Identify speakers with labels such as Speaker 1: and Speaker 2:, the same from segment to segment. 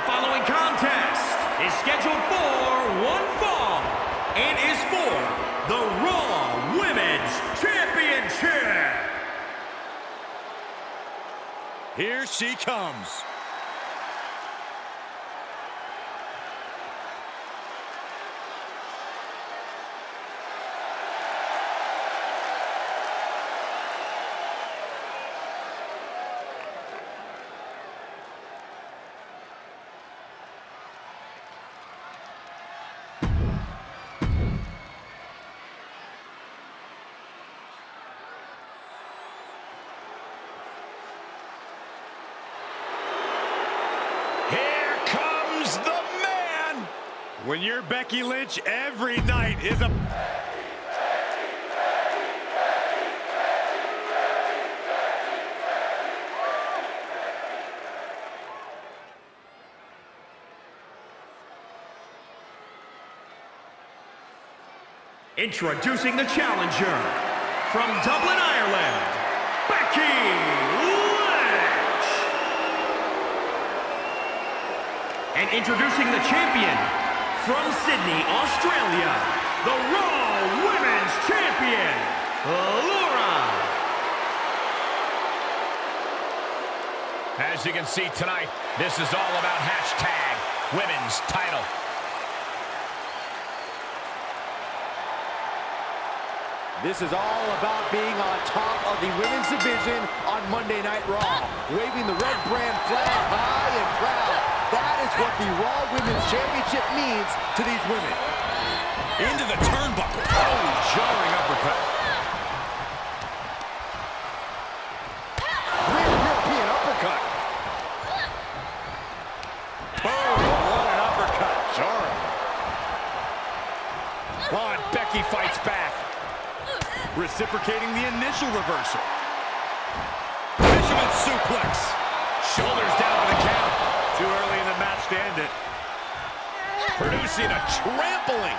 Speaker 1: following contest is scheduled for one fall and is for the Raw Women's Championship.
Speaker 2: Here she comes. The man. When you're Becky Lynch, every night is a...
Speaker 1: Introducing the challenger from Dublin, Ireland, Becky Lynch. And introducing the champion from Sydney, Australia, the Raw Women's Champion, Laura.
Speaker 2: As you can see tonight, this is all about hashtag women's title.
Speaker 3: This is all about being on top of the women's division on Monday Night Raw. Waving the red brand flag high and proud. That is what the Raw Women's Championship means to these women.
Speaker 2: Into the turnbuckle. Oh, jarring uppercut.
Speaker 3: Rear European uppercut.
Speaker 2: Boom, what an uppercut. Jarring. Oh, Becky fights back. Reciprocating the initial reversal. Fisherman suplex. Shoulders down for the count. Too early in the match to end it. Producing a trampling.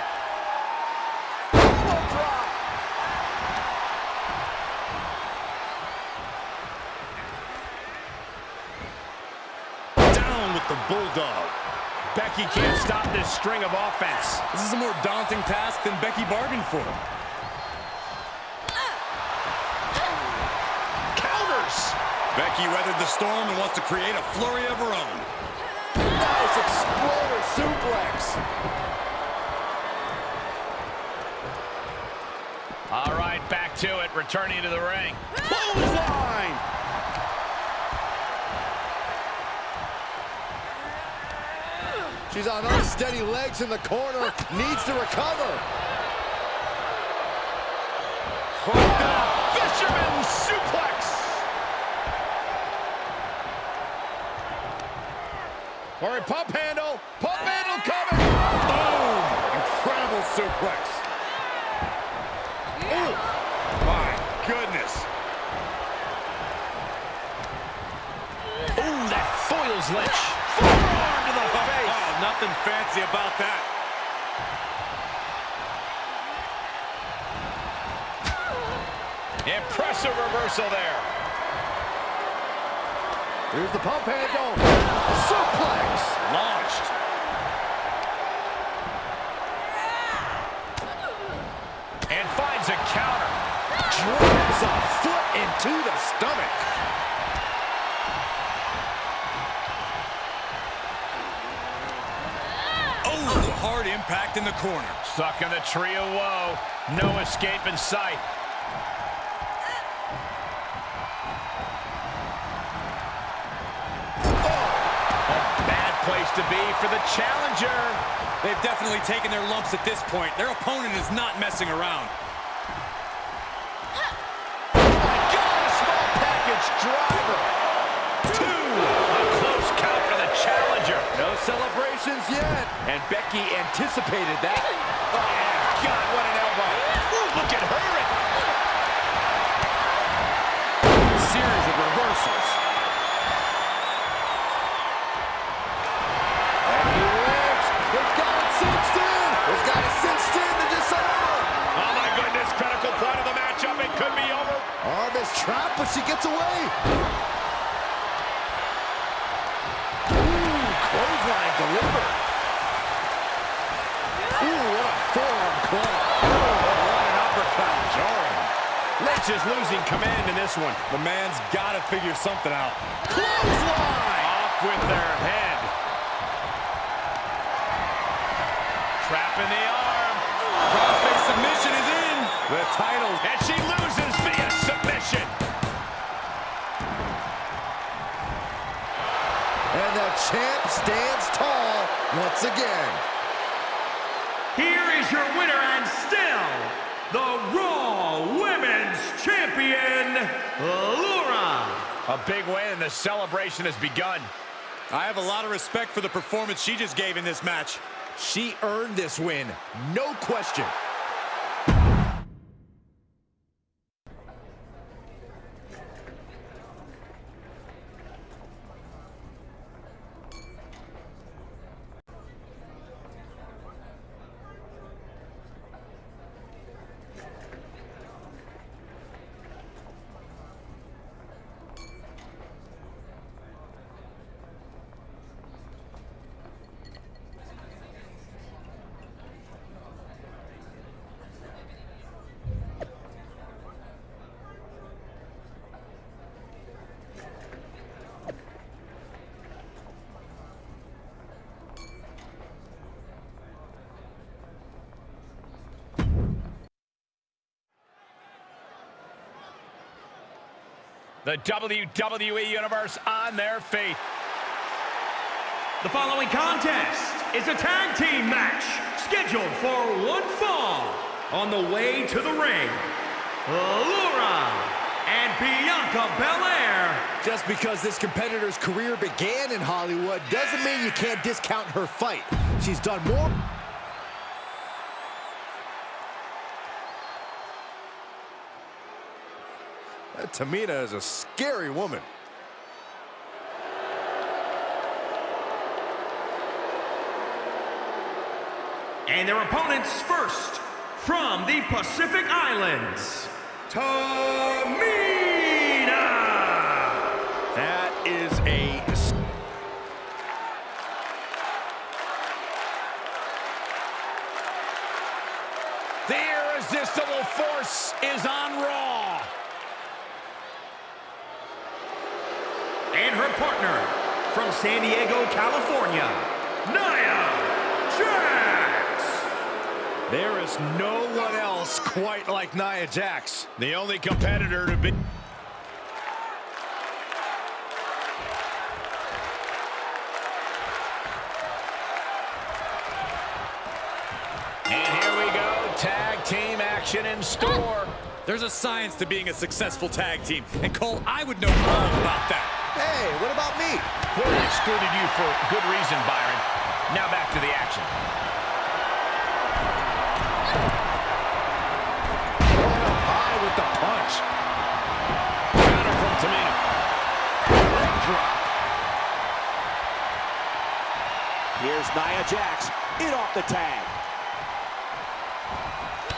Speaker 2: Down with the Bulldog. Becky can't stop this string of offense.
Speaker 4: This is a more daunting task than Becky bargained for.
Speaker 2: Becky weathered the storm and wants to create a flurry of her own.
Speaker 3: Nice exploder suplex.
Speaker 2: All right, back to it, returning to the ring. Clothesline!
Speaker 3: She's on unsteady legs in the corner. Needs to recover.
Speaker 2: Fisherman suplex! All right, pump handle. Pump handle coming. Boom! Incredible suplex. Ooh, my goodness. Ooh, that foils Lynch. Forearm to the oh, face. Oh, nothing fancy about that. Impressive reversal there.
Speaker 3: Here's the pump handle. Suplex.
Speaker 2: Launched. And finds a counter.
Speaker 3: Drops a foot into the stomach.
Speaker 2: Oh, hard impact in the corner. Stuck in the tree of woe. No escape in sight. To be for the challenger.
Speaker 4: They've definitely taken their lumps at this point. Their opponent is not messing around.
Speaker 2: Got a small package driver. Two. A close count for the challenger.
Speaker 3: No celebrations yet. And Becky anticipated that.
Speaker 2: Oh, God, what an elbow. Ooh, look at her.
Speaker 3: trap, but she gets away. Ooh,
Speaker 2: clothesline delivered. Ooh, what a forearm club. Ooh, what an uppercut jarring.
Speaker 3: Lynch is
Speaker 2: losing command in this one.
Speaker 4: The man's got to figure something out.
Speaker 3: Clothesline!
Speaker 2: Off with their head. Trap in the arm.
Speaker 4: Crossface submission is in.
Speaker 2: The title. And she loses.
Speaker 3: Once again.
Speaker 1: Here is your winner and still the Raw Women's Champion, Laura.
Speaker 2: A big win and the celebration has begun.
Speaker 4: I have a lot of respect for the performance she just gave in this match.
Speaker 3: She earned this win, no question.
Speaker 2: The WWE Universe on their feet.
Speaker 1: The following contest is a tag team match scheduled for one fall. On the way to the ring, Laura and Bianca Belair.
Speaker 3: Just because this competitor's career began in Hollywood doesn't mean you can't discount her fight. She's done more. Tamina is a scary woman.
Speaker 1: And their opponents first, from the Pacific Islands, Tamina. San Diego, California, Nia Jax.
Speaker 3: There is no one else quite like Nia Jax.
Speaker 2: The only competitor to be... And here we go, tag team action in store.
Speaker 4: There's a science to being a successful tag team. And Cole, I would know all about that.
Speaker 3: Hey, what about me?
Speaker 2: Clearly excluded you for good reason, Byron. Now back to the action.
Speaker 3: High with the punch.
Speaker 2: Counter from Tamina.
Speaker 3: Leg drop.
Speaker 5: Here's Nia Jax in off the tag.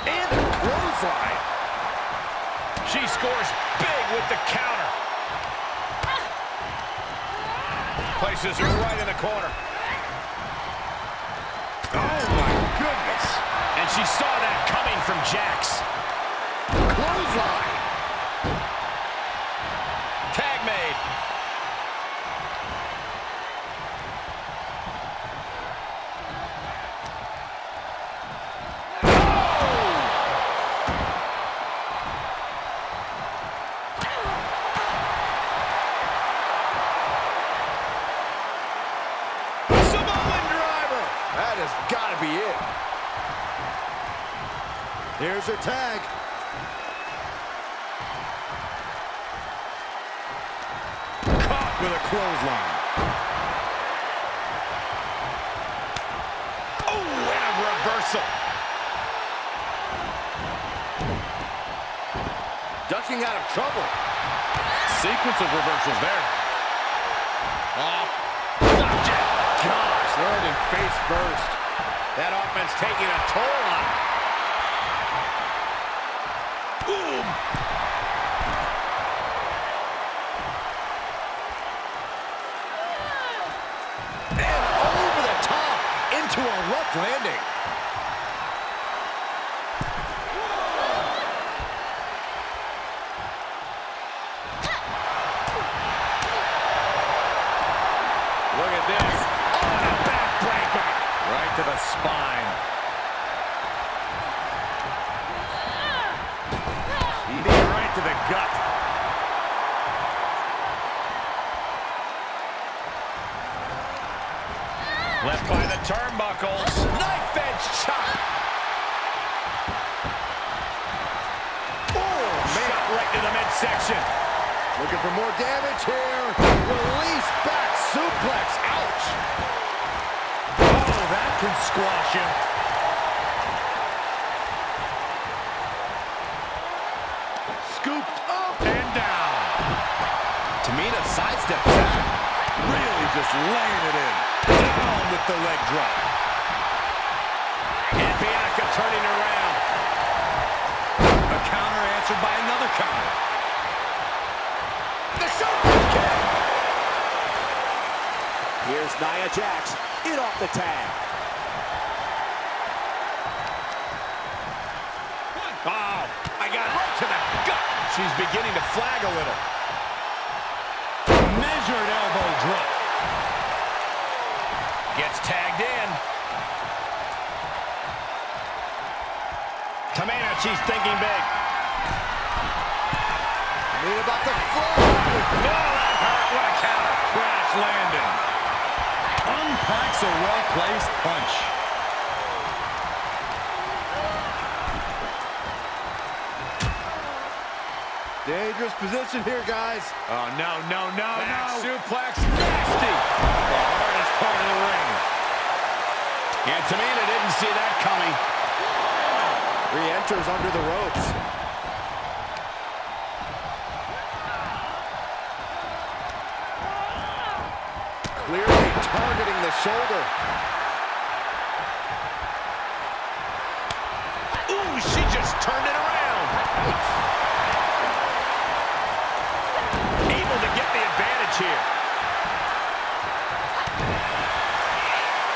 Speaker 3: And the clothesline.
Speaker 2: She scores big with the counter. Places her right in the corner.
Speaker 3: Oh, my goodness.
Speaker 2: And she saw that coming from Jax.
Speaker 3: Clothesline. Here's her tag. Caught with a clothesline.
Speaker 2: Oh, and a reversal.
Speaker 3: Ducking out of trouble.
Speaker 2: Sequence of reversals there. Oh.
Speaker 3: Gosh, landing face first.
Speaker 2: That offense taking a toll on her. Boom.
Speaker 3: And over the top into a rough landing.
Speaker 2: Oh, I got right to the gut. She's beginning to flag a little. Measured elbow drop. Gets tagged in. Tamina, she's thinking big.
Speaker 3: Need about the flow.
Speaker 2: No, that hurt. What a counter. Crash landing. Unpacks a well-placed punch.
Speaker 3: Dangerous position here, guys.
Speaker 2: Oh, no, no, no, Back no. suplex. Nasty. The hardest part of the ring. And Tamina didn't see that coming.
Speaker 3: Re-enters under the ropes. Clearly targeting the shoulder.
Speaker 2: Ooh, she just turned it around. Able to get advantage here.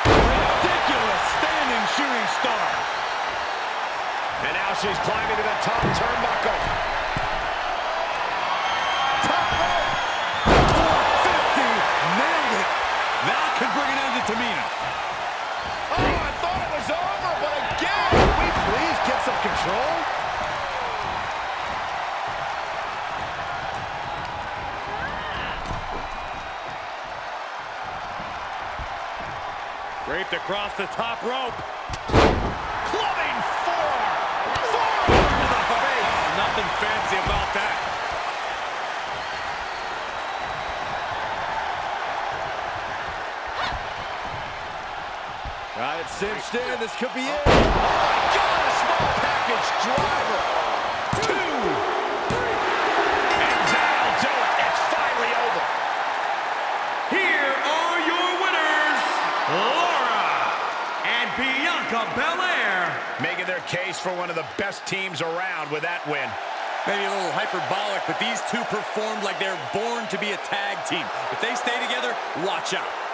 Speaker 2: Ridiculous standing shooting star. And now she's climbing to the top turnbuckle. Across the top rope. Clubbing forearm. Forearm to the face. Nothing fancy about that.
Speaker 3: Got it cinched in. This could be oh. it.
Speaker 2: Oh my God, a small package driver.
Speaker 1: Bianca Belair.
Speaker 2: Making their case for one of the best teams around with that win.
Speaker 4: Maybe a little hyperbolic, but these two performed like they're born to be a tag team. If they stay together, watch out.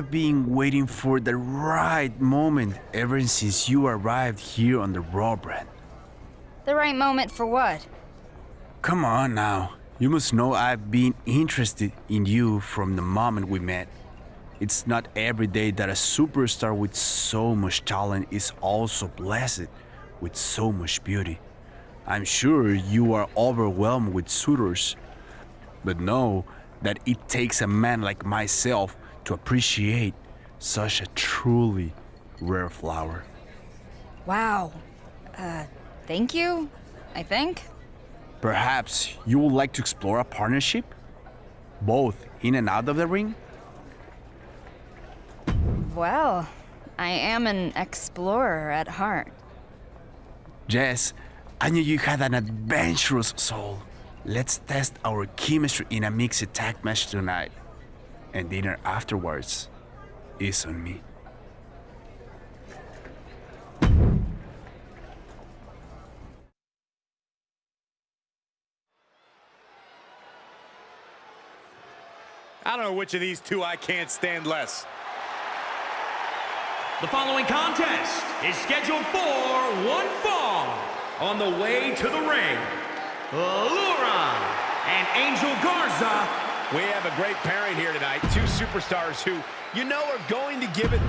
Speaker 6: I've been waiting for the right moment ever since you arrived here on the Raw brand.
Speaker 7: The right moment for what?
Speaker 6: Come on now. You must know I've been interested in you from the moment we met. It's not every day that a superstar with so much talent is also blessed with so much beauty. I'm sure you are overwhelmed with suitors, but know that it takes a man like myself to appreciate such a truly rare flower.
Speaker 7: Wow. Uh, thank you, I think.
Speaker 6: Perhaps you would like to explore a partnership? Both in and out of the ring?
Speaker 7: Well, I am an explorer at heart.
Speaker 6: Jess, I knew you had an adventurous soul. Let's test our chemistry in a mixed tag match tonight. And dinner afterwards is on me.
Speaker 2: I don't know which of these two I can't stand less.
Speaker 1: The following contest is scheduled for one fall. On the way to the ring, Laura and Angel Garza.
Speaker 2: We have a great pairing here tonight. Two superstars who, you know, are going to give it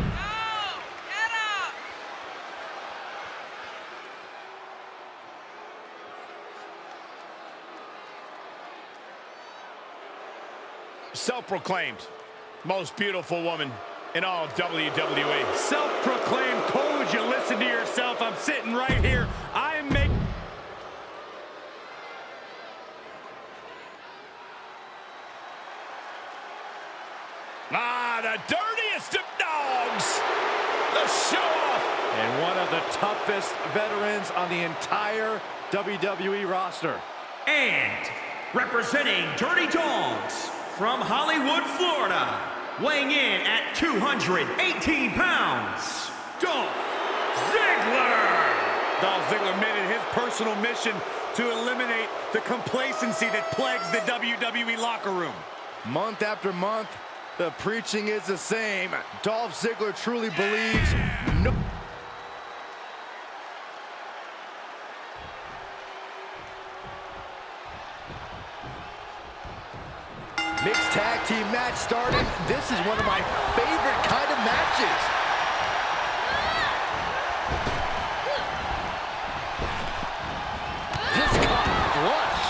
Speaker 2: self-proclaimed most beautiful woman in all WWE. Self-proclaimed, would you listen to yourself? I'm sitting right here. I am making... Ah, the dirtiest of dogs. The show-off.
Speaker 3: And one of the toughest veterans on the entire WWE roster.
Speaker 1: And representing Dirty Dogs from Hollywood, Florida, weighing in at 218 pounds, Dolph Ziggler.
Speaker 2: Dolph Ziggler made it his personal mission to eliminate the complacency that plagues the WWE locker room.
Speaker 3: Month after month, the preaching is the same. Dolph Ziggler truly believes no... Mixed tag team match starting. This is one of my favorite kind of matches. Just caught flush.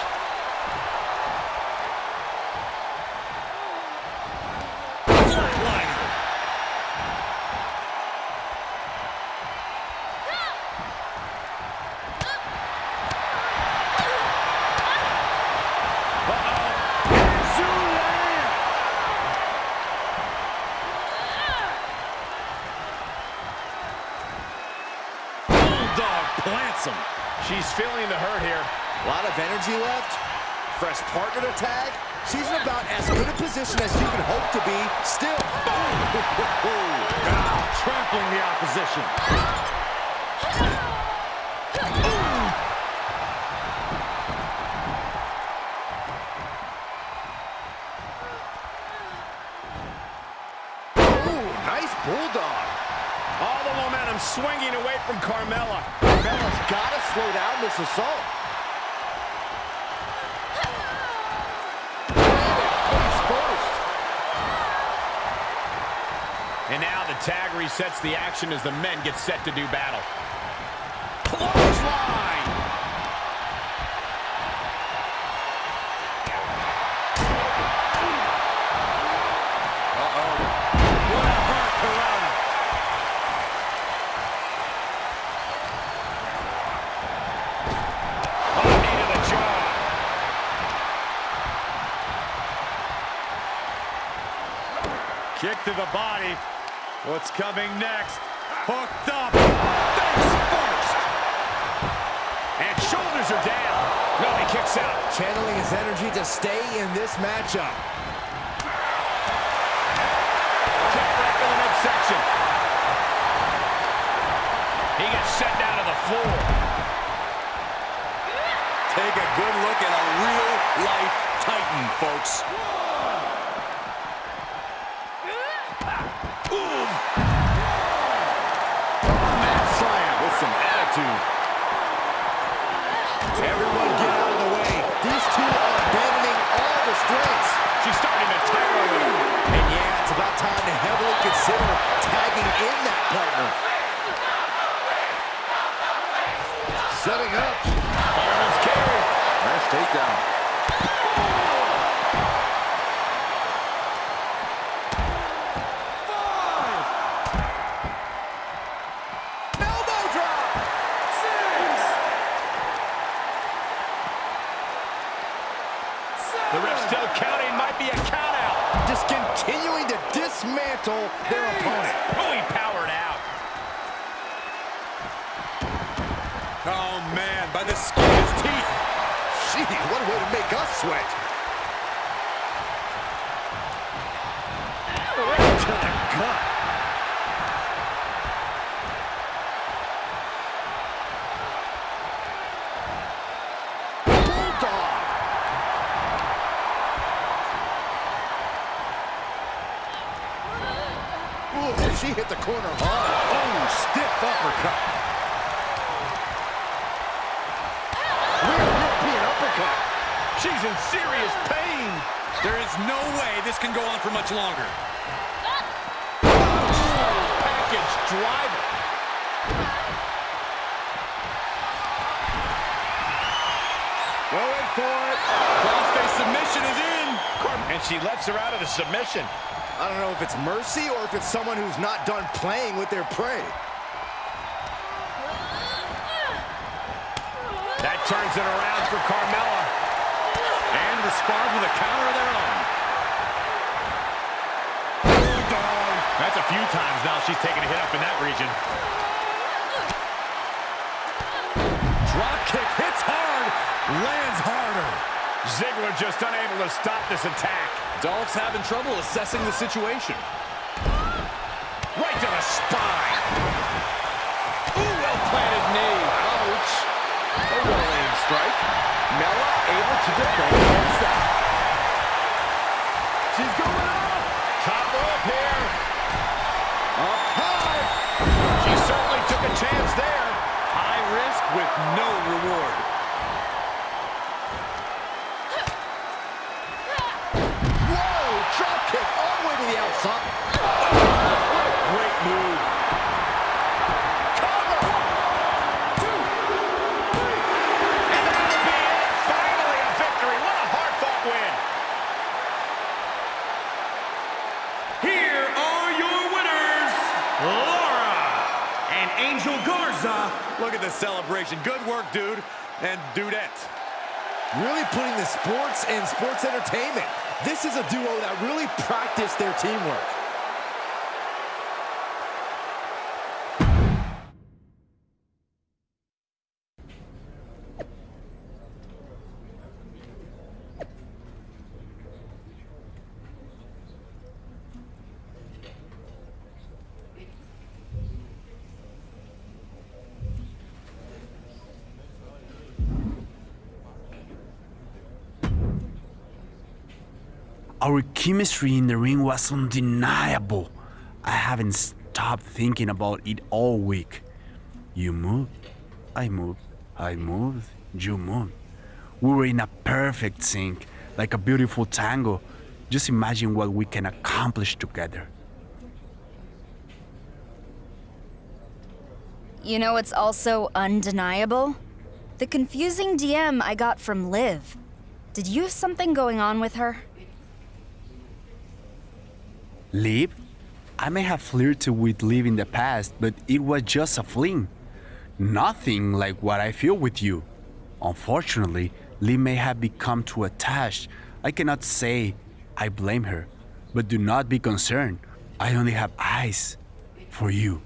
Speaker 2: Flatliner. Bulldog plants him. She's feeling the hurt here.
Speaker 3: A lot of energy left. Fresh partner to tag. She's in about as good a position as you can hope to be. Still.
Speaker 2: Ah,
Speaker 3: Ooh, nice bulldog.
Speaker 2: All the momentum swinging away from Carmella.
Speaker 3: Carmella's got to slow down this assault.
Speaker 2: Tag resets the action as the men get set to do battle. What's coming next? Hooked up. Face first. And shoulders are down. No, he kicks out.
Speaker 3: Channeling his energy to stay in this matchup.
Speaker 2: Kick right to the midsection. He gets sent down to the floor. Take a good look at a real-life Titan, folks.
Speaker 3: She hit the corner hard.
Speaker 2: Oh, stiff uppercut.
Speaker 3: Rear European uppercut.
Speaker 2: She's in serious pain.
Speaker 4: There is no way this can go on for much longer.
Speaker 2: Package driver. Going for it.
Speaker 4: Crossface submission is in.
Speaker 2: And she lets her out of the submission.
Speaker 3: I don't know if it's mercy or if it's someone who's not done playing with their prey.
Speaker 2: That turns it around for Carmella. And responds with a counter of their own. That's a few times now she's taken a hit up in that region. Drop kick hits hard, lands harder. Ziggler just unable to stop this attack.
Speaker 4: Dolph's having trouble assessing the situation.
Speaker 2: Right to the spine. Ooh, well-planted knee. Ouch. A well-aimed strike. Mella able to defend against that. She's going up. Top rope here. Up high. She certainly took a chance there.
Speaker 4: High risk with no reward.
Speaker 3: The way to the.
Speaker 2: Great move. Cover. Two. Three. And that'll be it. Finally a victory. What a hard-fought win.
Speaker 1: Here are your winners, Laura and Angel Garza.
Speaker 2: Look at the celebration. Good work, dude. And dudette.
Speaker 3: Really putting the sports and sports entertainment. This is a duo that really practiced their teamwork.
Speaker 6: Our chemistry in the ring was undeniable. I haven't stopped thinking about it all week. You moved, I moved, I moved, you moved. We were in a perfect sync, like a beautiful tango. Just imagine what we can accomplish together.
Speaker 7: You know what's also undeniable? The confusing DM I got from Liv. Did you have something going on with her?
Speaker 6: Liv? I may have flirted with Liv in the past, but it was just a fling. Nothing like what I feel with you. Unfortunately, Liv may have become too attached. I cannot say I blame her, but do not be concerned. I only have eyes for you.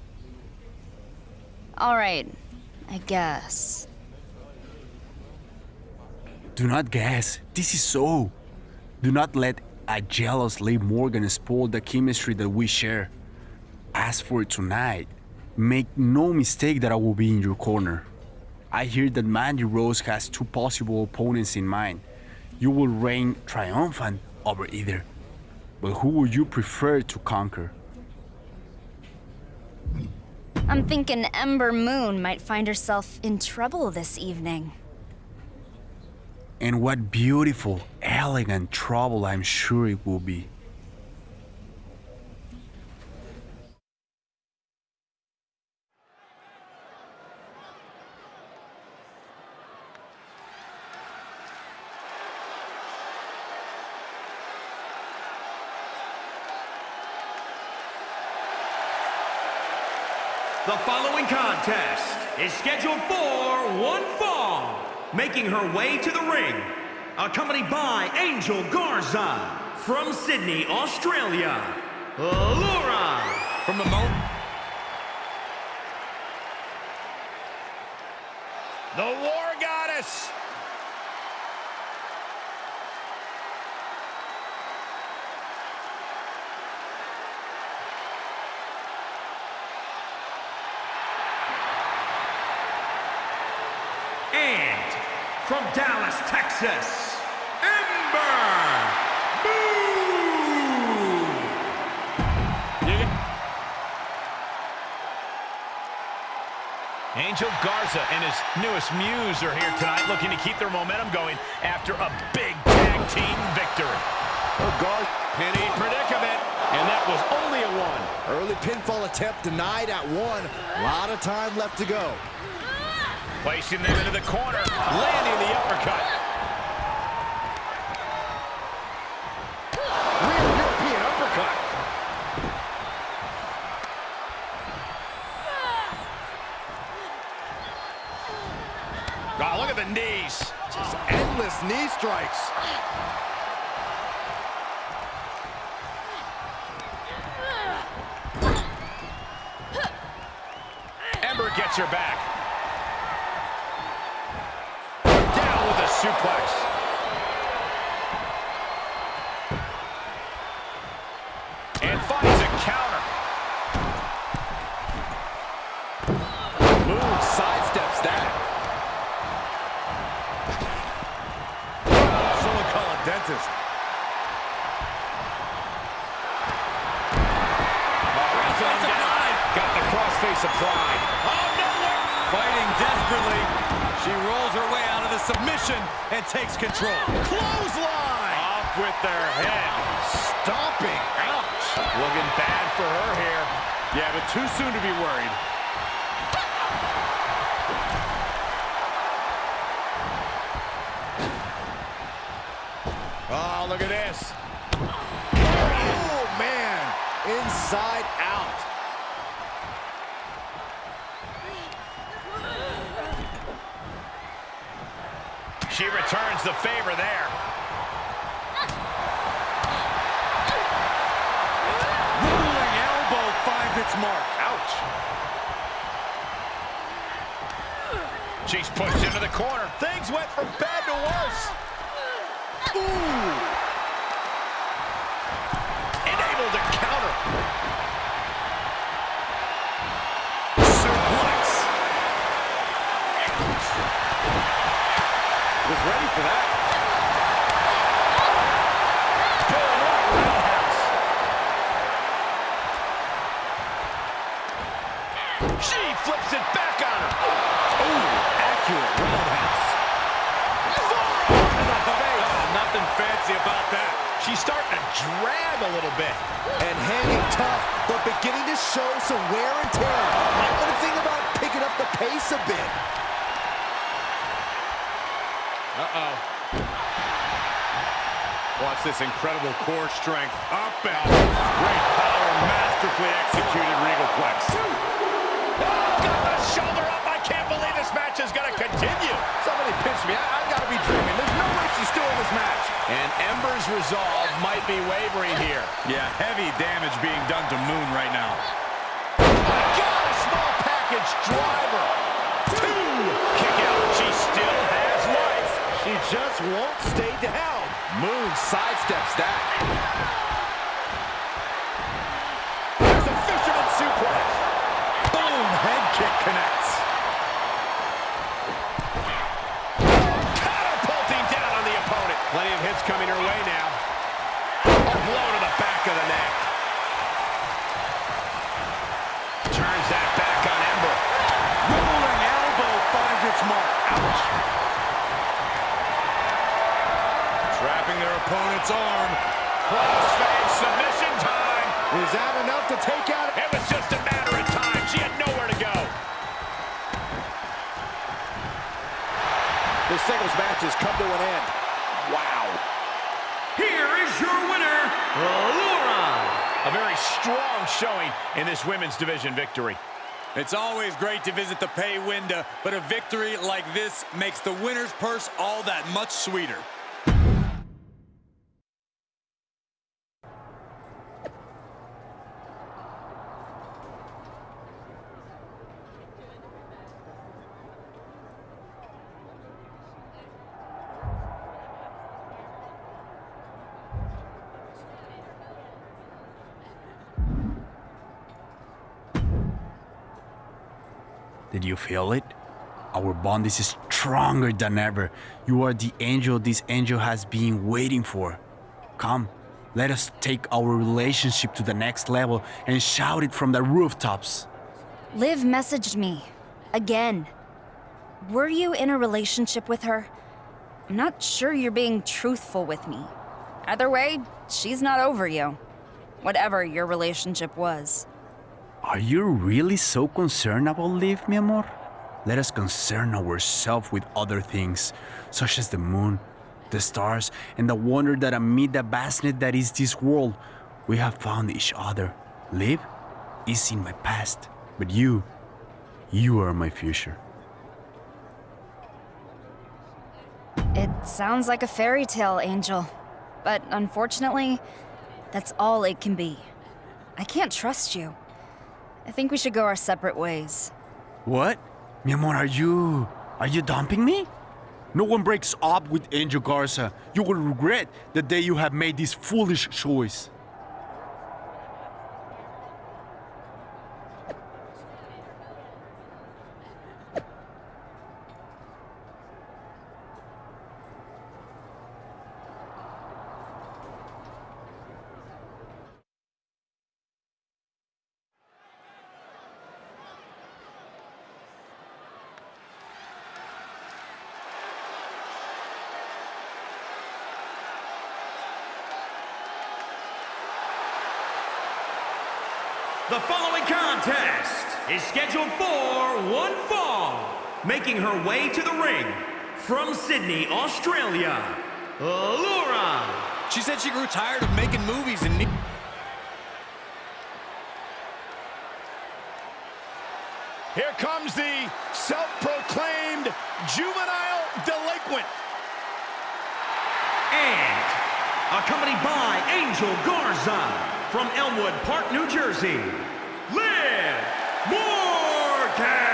Speaker 7: All right, I guess.
Speaker 6: Do not guess. This is so. Do not let a jealous Liv Morgan spoil the chemistry that we share. As for tonight, make no mistake that I will be in your corner. I hear that Mandy Rose has two possible opponents in mind. You will reign triumphant over either. But who would you prefer to conquer?
Speaker 7: I'm thinking Ember Moon might find herself in trouble this evening.
Speaker 6: And what beautiful, elegant trouble I'm sure it will be.
Speaker 1: The following contest is scheduled for one fall. Making her way to the ring, accompanied by Angel Garza from Sydney, Australia, Laura.
Speaker 4: From the moment
Speaker 2: The War Goddess
Speaker 1: from Dallas, Texas, Ember Moon!
Speaker 2: Angel Garza and his newest muse are here tonight looking to keep their momentum going after a big tag team victory.
Speaker 3: Oh, Gar
Speaker 2: Penny predicament, and that was only a one.
Speaker 3: early pinfall attempt denied at one. A lot of time left to go.
Speaker 2: Placing them into the corner, landing the uppercut.
Speaker 3: Knee strikes.
Speaker 2: Ember gets her back. Down with a suplex. Submission and takes control.
Speaker 3: Clothesline.
Speaker 2: Off with their head.
Speaker 3: Stomping.
Speaker 2: Ouch. Looking bad for her here. Yeah, but too soon to be worried. Oh, look at this.
Speaker 3: Oh, man. Inside
Speaker 2: She returns the favor there. Rolling elbow finds its mark. Ouch. She's pushed into the corner. Things went from bad to worse. Ooh. And able to counter.
Speaker 3: For that.
Speaker 2: She flips it back on her. Ooh, accurate roundhouse. Forearm to the face. Oh, nothing fancy about that. She's starting to drag a little bit.
Speaker 3: And hanging tough, but beginning to show some wear and tear. Want to think about picking up the pace a bit.
Speaker 2: Uh-oh. Watch this incredible core strength. Up and out. Great power, masterfully executed Regalplex. Oh, got the shoulder up. I can't believe this match is going to continue.
Speaker 3: Somebody pinch me. I, I gotta be dreaming. There's no way she's still in this match.
Speaker 2: And Ember's resolve might be wavering here. Yeah, heavy damage being done to Moon right now. Oh my God, a small package driver. She
Speaker 3: just won't stay down. Moon sidesteps that.
Speaker 2: There's a fisherman suplex. Boom, head kick connects. Catapulting down on the opponent. Plenty of hits coming her way now. A blow to the back of the neck. Turns that back on Ember. Rolling elbow finds its mark. Ouch. Trapping their opponent's arm. Crossface submission time.
Speaker 3: Is that enough to take out?
Speaker 2: It was just a matter of time. She had nowhere to go.
Speaker 3: The singles match has come to an end. Wow.
Speaker 1: Here is your winner, Laura.
Speaker 2: A very strong showing in this women's division victory.
Speaker 4: It's always great to visit the pay window, but a victory like this makes the winner's purse all that much sweeter.
Speaker 6: You feel it? Our bond is stronger than ever. You are the angel this angel has been waiting for. Come, let us take our relationship to the next level and shout it from the rooftops.
Speaker 7: Liv messaged me. Again. Were you in a relationship with her? I'm not sure you're being truthful with me. Either way, she's not over you. Whatever your relationship was.
Speaker 6: Are you really so concerned about Liv, mi amor? Let us concern ourselves with other things, such as the moon, the stars, and the wonder that amid the vastness that is this world, we have found each other. Liv is in my past, but you, you are my future.
Speaker 7: It sounds like a fairy tale, Angel. But unfortunately, that's all it can be. I can't trust you. I think we should go our separate ways.
Speaker 6: What? Mi amor, are you. are you dumping me? No one breaks up with Angel Garza. You will regret the day you have made this foolish choice.
Speaker 1: The following contest is scheduled for one fall. Making her way to the ring from Sydney, Australia, Laura.
Speaker 4: She said she grew tired of making movies and... ne-
Speaker 8: Here comes the self-proclaimed juvenile delinquent.
Speaker 1: And accompanied by Angel Garza from Elmwood Park, New Jersey, Liv Morgan.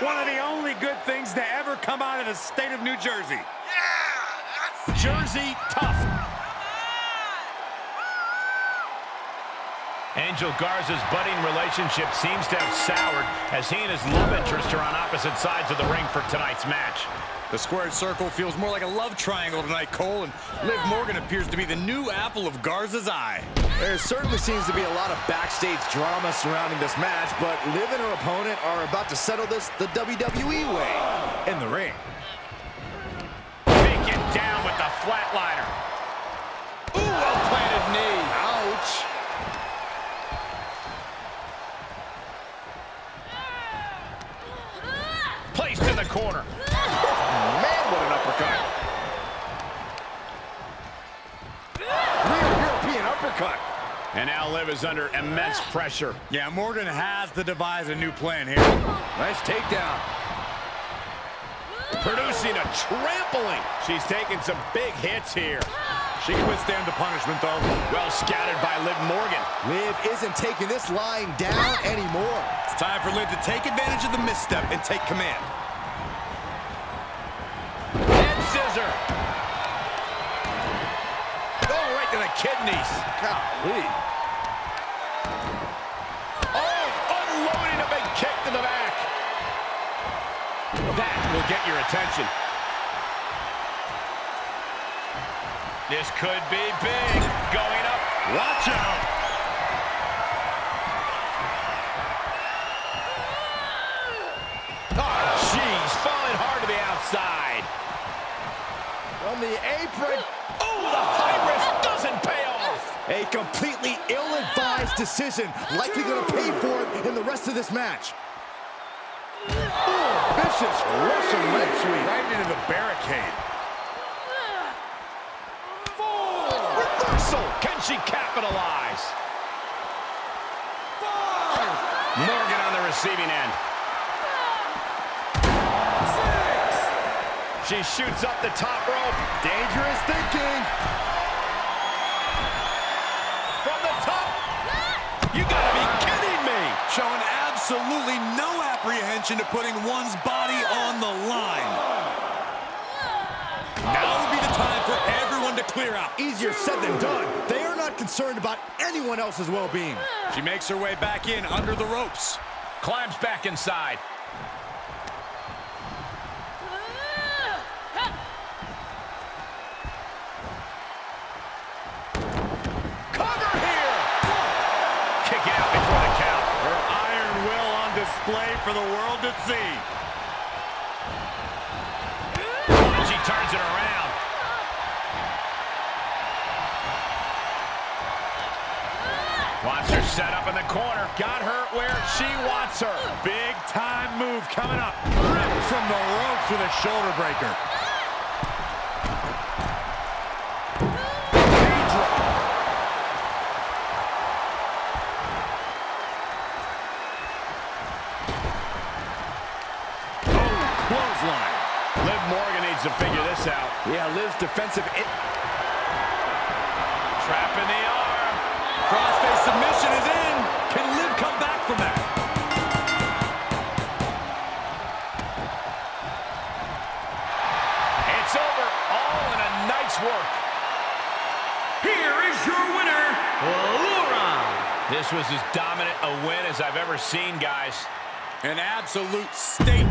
Speaker 8: One of the only good things to ever come out of the state of New Jersey. Yeah, Jersey tough.
Speaker 2: Angel Garza's budding relationship seems to have soured as he and his love interest are on opposite sides of the ring for tonight's match.
Speaker 4: The squared circle feels more like a love triangle tonight, Cole, and Liv Morgan appears to be the new apple of Garza's eye.
Speaker 3: There certainly seems to be a lot of backstage drama surrounding this match, but Liv and her opponent are about to settle this the WWE way in the ring.
Speaker 2: Taken down with the flatliner.
Speaker 4: Ooh, well-planted knee.
Speaker 3: Ouch.
Speaker 2: Placed in the corner.
Speaker 3: Man, what an uppercut. Real European uppercut.
Speaker 2: And now Liv is under immense pressure.
Speaker 4: Yeah, Morgan has to devise a new plan here.
Speaker 3: Nice takedown.
Speaker 2: Producing a trampling. She's taking some big hits here.
Speaker 4: She can withstand the punishment, though.
Speaker 2: Well scattered by Liv Morgan.
Speaker 3: Liv isn't taking this lying down anymore.
Speaker 4: It's time for Liv to take advantage of the misstep and take command.
Speaker 2: Kidneys.
Speaker 3: Golly.
Speaker 2: Oh, unloading a big kick to the back. That will get your attention. This could be big. Going up. Watch out. Oh, jeez. Falling hard to the outside.
Speaker 3: From the apron.
Speaker 2: Oh, the
Speaker 3: A completely ill-advised decision, likely going to pay for it in the rest of this match. Ooh, vicious Russian leg sweep.
Speaker 2: Right into the barricade. Four.
Speaker 3: Reversal.
Speaker 2: Can she capitalize? Morgan on the receiving end. Six. She shoots up the top rope.
Speaker 3: Dangerous thinking.
Speaker 4: Showing absolutely no apprehension to putting one's body on the line. Now would be the time for everyone to clear out.
Speaker 3: Easier said than done. They are not concerned about anyone else's well-being.
Speaker 4: She makes her way back in under the ropes.
Speaker 2: Climbs back inside.
Speaker 4: Cover here!
Speaker 2: Kick out before the count.
Speaker 4: Her iron will on display for the world to see.
Speaker 2: She turns it around. Wants her set up in the corner. Got her where she wants her.
Speaker 4: Big time move coming up. Ripped from the ropes with a shoulder breaker.
Speaker 3: Yeah, Liv's defensive...
Speaker 2: Trap in the arm.
Speaker 3: Crossface submission is in. Can Liv come back from that?
Speaker 2: It's over. All in a night's work.
Speaker 1: Here is your winner, Laura.
Speaker 2: This was as dominant a win as I've ever seen, guys.
Speaker 3: An absolute statement.